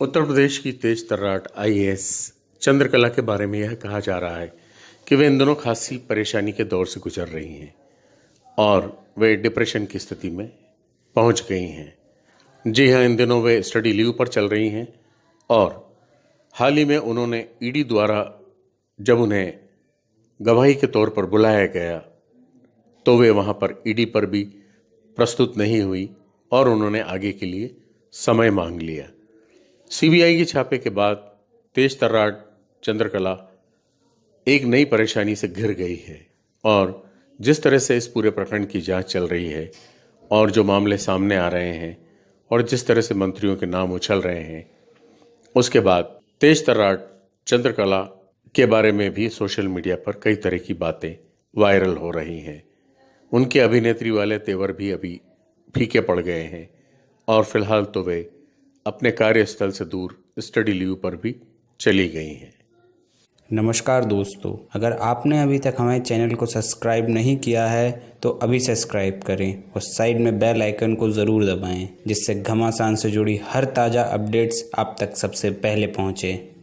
उत्तर प्रदेश की तेज तर्राट आईएएस चंद्रकला के बारे में यह कहा जा रहा है कि वे इन दोनों खासी परेशानी के दौर से गुजर रही हैं और वे डिप्रेशन की स्थिति में पहुँच गई हैं। जी हाँ इन दिनों वे स्टडी लीव पर चल रही हैं और हाल ही में उन्होंने ईडी द्वारा जब उन्हें गवाही के तौर पर बुलाया गया तो वे वहाँ पर ईडी पर भी प्रस्तुत नहीं हुई और उन्होंने आगे के लिए समय मांग लिया। सीबीआई के छापे के बाद तेज तर्राट चंद्रकला एक नई परेशानी से घिर गई है और जिस तरह से इस पूरे प्रकरण की जाँच चल रही है और जो मामले सामने आ रहे हैं और जिस तरह से मंत्रियों के नाम उछल रहे हैं, उसके बाद तेज तर्राट चंद्रकला के बारे में भी सोशल मीडिया पर कई तरह की बातें वायरल हो रही हैं। उनके अभिनेत्री वाले तेवर भी अभी फीके पड़ गए हैं और फ़िलहाल तो वे अपने कार्यस्थल से दूर स्टडी लीव पर भी चली गई हैं। नमस्कार दोस्तों, अगर आपने अभी तक हमारे चैनल को सब्सक्राइब नहीं किया है तो अभी सब्सक्राइब करें और साइड में बेल आइकन को ज़रूर दबाएँ, जिससे घमासान से जुड़ी हर ताज़ा अपडेट्स आप तक सबसे पहले पहुँचें।